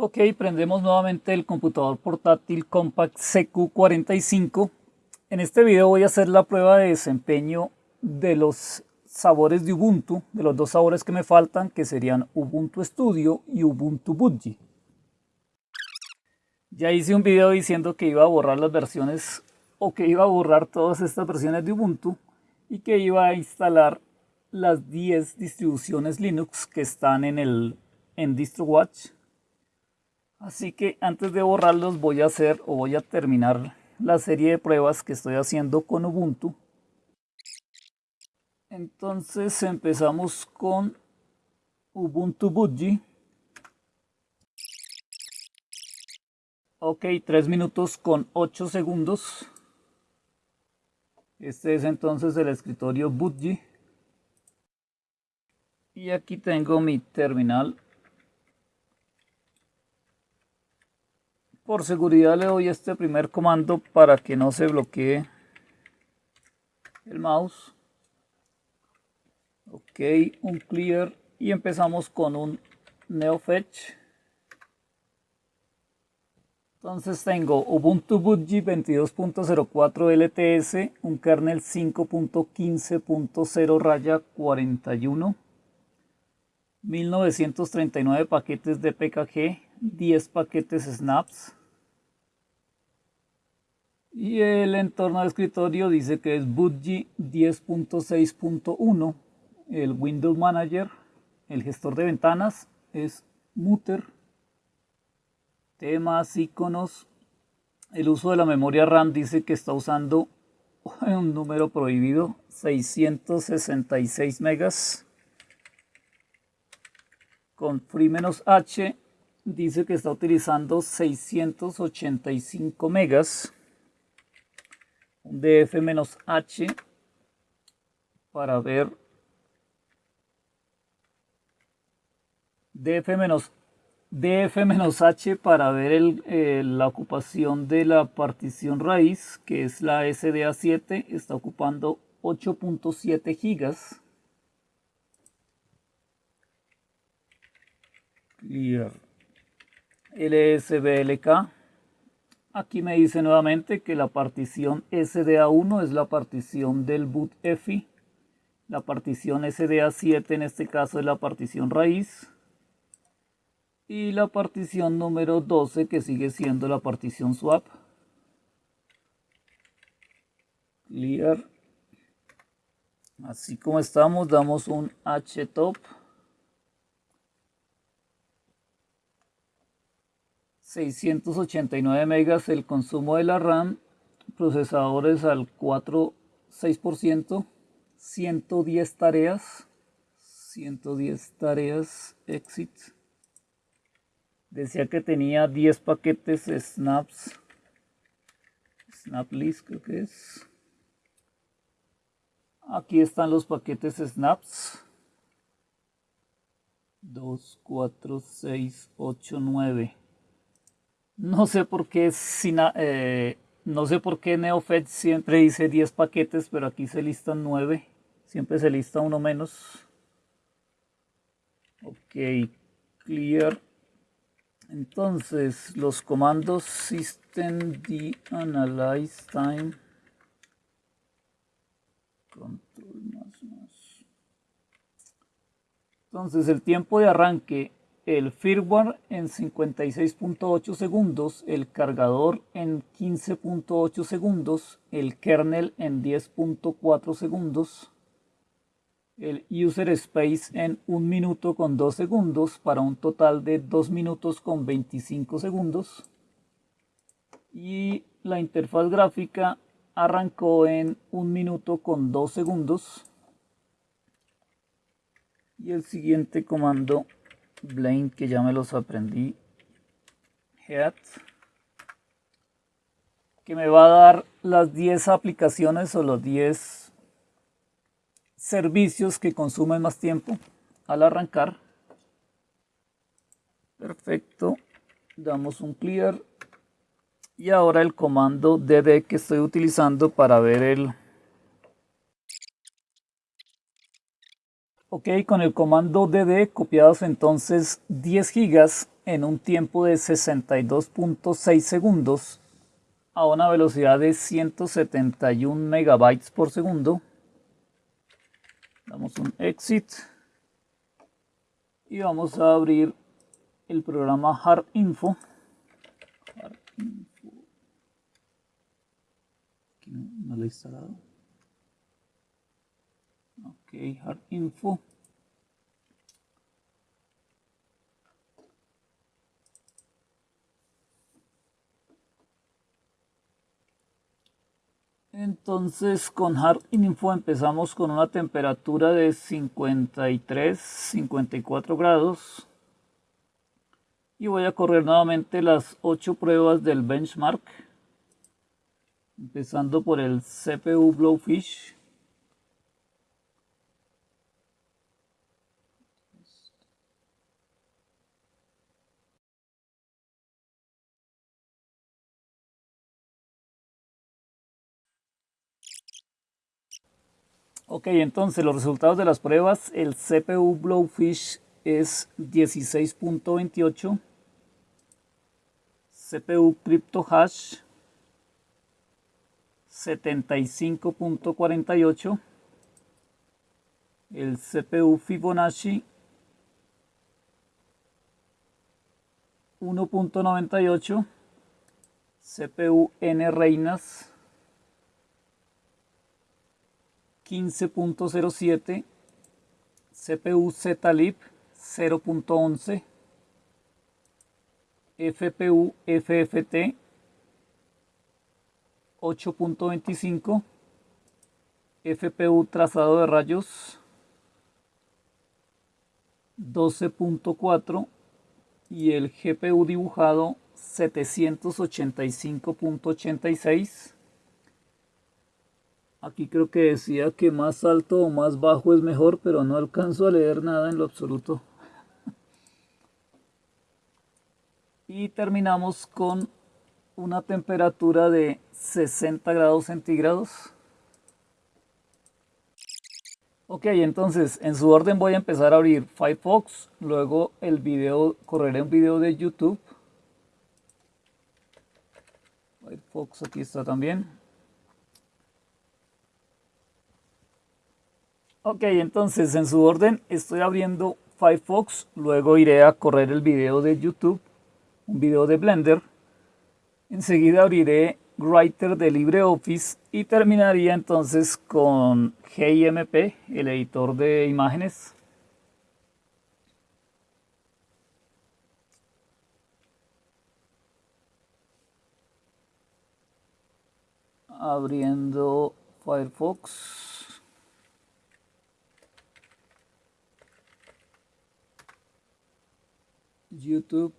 Ok, prendemos nuevamente el computador portátil Compact CQ45. En este video voy a hacer la prueba de desempeño de los sabores de Ubuntu, de los dos sabores que me faltan, que serían Ubuntu Studio y Ubuntu Budgie. Ya hice un video diciendo que iba a borrar las versiones o que iba a borrar todas estas versiones de Ubuntu y que iba a instalar las 10 distribuciones Linux que están en el en DistroWatch Así que antes de borrarlos voy a hacer o voy a terminar la serie de pruebas que estoy haciendo con Ubuntu. Entonces empezamos con Ubuntu Budgie. Ok, 3 minutos con 8 segundos. Este es entonces el escritorio Budgie. Y aquí tengo mi terminal Por seguridad le doy este primer comando para que no se bloquee el mouse. Ok, un clear y empezamos con un neofetch. Entonces tengo Ubuntu Budgie 22.04 LTS, un kernel 5.15.0 raya 41, 1939 paquetes de PKG, 10 paquetes snaps, y el entorno de escritorio dice que es Budgie 10.6.1. El Windows Manager, el gestor de ventanas, es Mutter. Temas, iconos. El uso de la memoria RAM dice que está usando un número prohibido, 666 megas. Con Free-H dice que está utilizando 685 megas df-h para ver df- df-h para ver el, eh, la ocupación de la partición raíz que es la SDA7 está ocupando 8.7 gigas. Clear. Lsblk Aquí me dice nuevamente que la partición SDA1 es la partición del boot EFI. La partición SDA7 en este caso es la partición raíz. Y la partición número 12 que sigue siendo la partición swap. Clear. Así como estamos, damos un htop. 689 megas el consumo de la RAM, procesadores al 4, 6%, 110 tareas, 110 tareas exit. Decía que tenía 10 paquetes snaps, snap list creo que es. Aquí están los paquetes snaps. 2, 4, 6, 8, 9. No sé por qué eh, no sé por qué NeoFed siempre dice 10 paquetes, pero aquí se listan 9. Siempre se lista uno menos. Ok, clear. Entonces, los comandos system de analyze time. Control más más. Entonces, el tiempo de arranque el firmware en 56.8 segundos, el cargador en 15.8 segundos, el kernel en 10.4 segundos, el user space en 1 minuto con 2 segundos para un total de 2 minutos con 25 segundos. Y la interfaz gráfica arrancó en 1 minuto con 2 segundos. Y el siguiente comando Blame que ya me los aprendí. Head. Que me va a dar las 10 aplicaciones o los 10 servicios que consumen más tiempo al arrancar. Perfecto. Damos un clear. Y ahora el comando dd que estoy utilizando para ver el Ok, con el comando dd copiados entonces 10 gigas en un tiempo de 62.6 segundos a una velocidad de 171 megabytes por segundo. Damos un exit y vamos a abrir el programa Hard Info. Aquí no, lo he instalado. Ok, Hard Info. Entonces con Hard Info empezamos con una temperatura de 53, 54 grados. Y voy a correr nuevamente las 8 pruebas del benchmark. Empezando por el CPU Blowfish. Ok, entonces los resultados de las pruebas, el CPU Blowfish es 16.28, CPU CryptoHash 75.48, el CPU Fibonacci 1.98, CPU N Reinas 15.07, CPU ZLib 0.11, FPU FFT 8.25, FPU trazado de rayos 12.4 y el GPU dibujado 785.86 Aquí creo que decía que más alto o más bajo es mejor, pero no alcanzo a leer nada en lo absoluto. Y terminamos con una temperatura de 60 grados centígrados. Ok, entonces en su orden voy a empezar a abrir Firefox, luego el video, correré un video de YouTube. Firefox aquí está también. Ok, entonces en su orden estoy abriendo Firefox, luego iré a correr el video de YouTube, un video de Blender. Enseguida abriré Writer de LibreOffice y terminaría entonces con GIMP, el editor de imágenes. Abriendo Firefox. YouTube.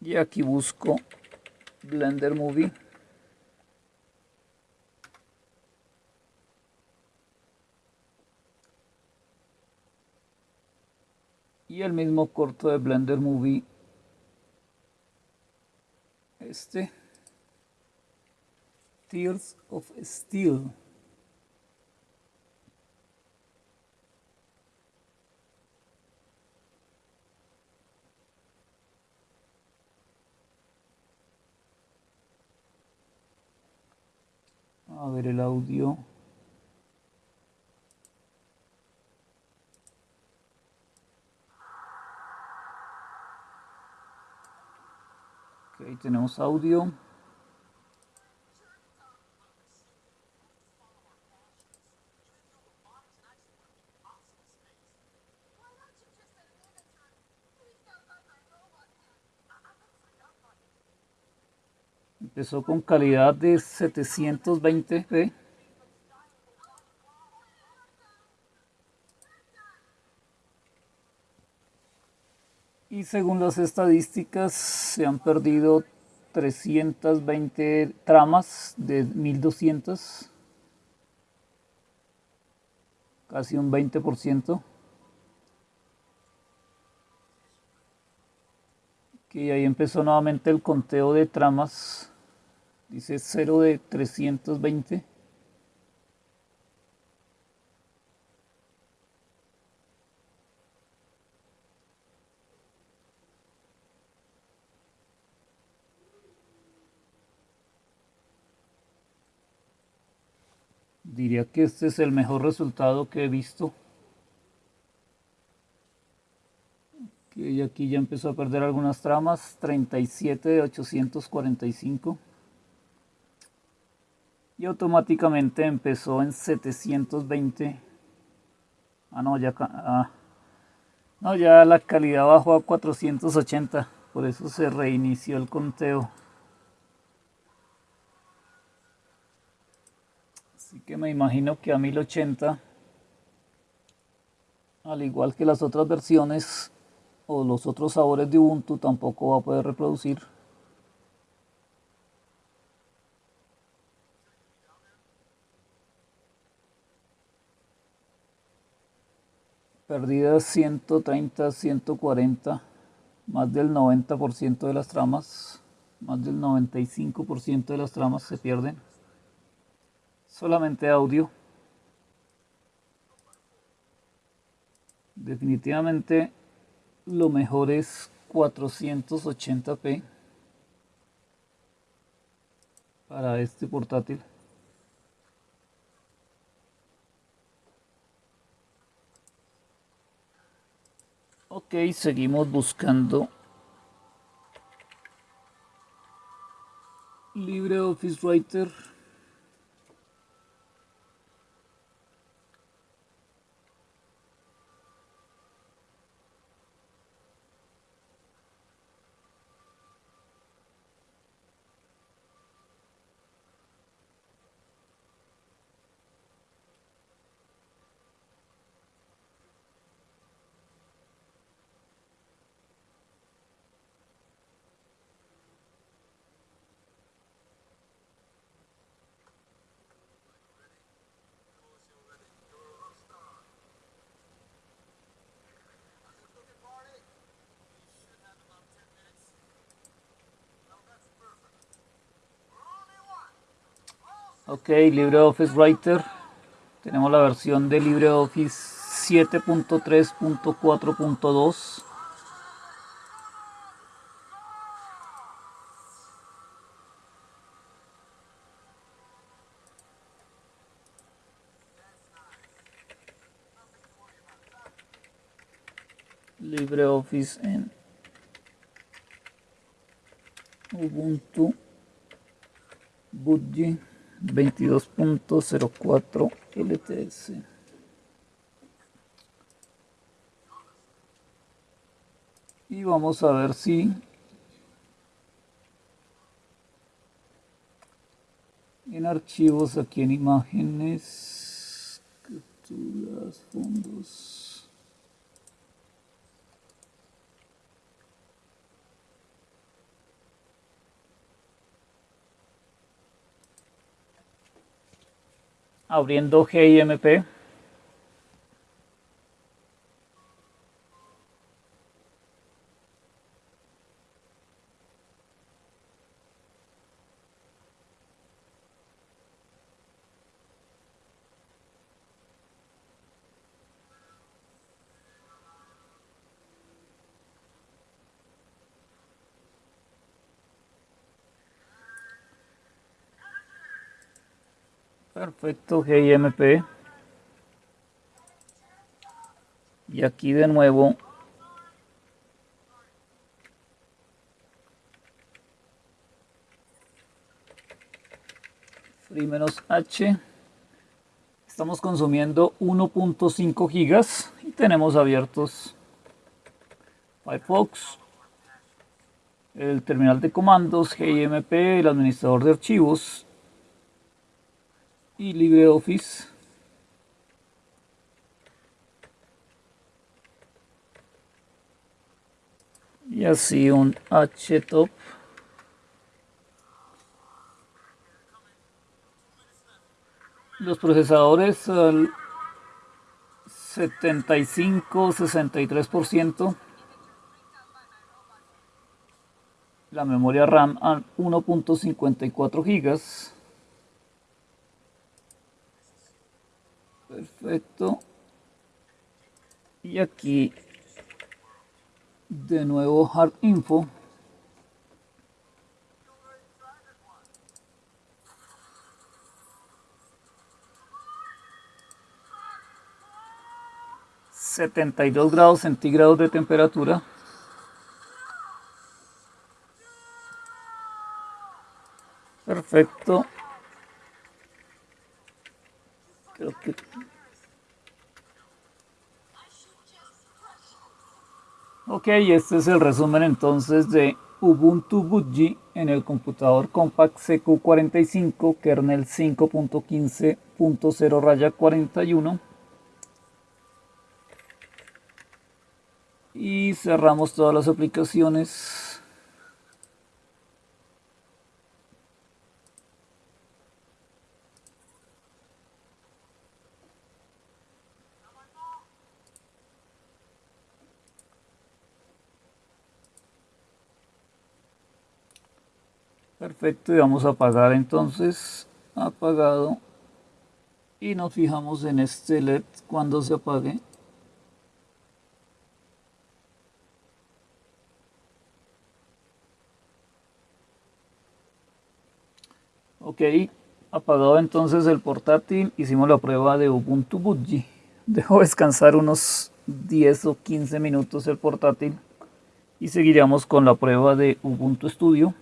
Y aquí busco Blender Movie y el mismo corto de Blender Movie este Tears of Steel. A ver el audio tenemos audio. Empezó con calidad de 720p. Y según las estadísticas se han perdido 320 tramas de 1200. casi un 20%. Y ahí empezó nuevamente el conteo de tramas. Dice 0 de 320. Diría que este es el mejor resultado que he visto. y aquí ya empezó a perder algunas tramas. 37 de 845 y automáticamente empezó en 720 ah no ya ah, no ya la calidad bajó a 480 por eso se reinició el conteo así que me imagino que a 1080 al igual que las otras versiones o los otros sabores de Ubuntu tampoco va a poder reproducir. Perdidas 130, 140, más del 90% de las tramas, más del 95% de las tramas se pierden. Solamente audio. Definitivamente lo mejor es 480p para este portátil. Ok, seguimos buscando LibreOffice Writer. Ok, LibreOffice Writer. Tenemos la versión de LibreOffice 7.3.4.2. LibreOffice en Ubuntu Budgie 22.04 LTS. Y vamos a ver si en archivos, aquí en imágenes, capturas, fondos. Abriendo GIMP. Perfecto, GIMP. Y aquí de nuevo menos h estamos consumiendo 1.5 gigas y tenemos abiertos Firefox el terminal de comandos GIMP el administrador de archivos y LibreOffice. Y así un htop. Los procesadores al 75-63%. La memoria RAM a 1.54 gigas. Perfecto. Y aquí de nuevo hard info. ...72 grados centígrados de temperatura... Perfecto. Creo que Ok, este es el resumen entonces de Ubuntu Budgie en el computador Compact CQ45 kernel 5.15.0 raya 41 y cerramos todas las aplicaciones Perfecto, y vamos a apagar entonces, apagado. Y nos fijamos en este LED cuando se apague. Ok, apagado entonces el portátil, hicimos la prueba de Ubuntu Budgie. Dejo descansar unos 10 o 15 minutos el portátil y seguiremos con la prueba de Ubuntu Studio.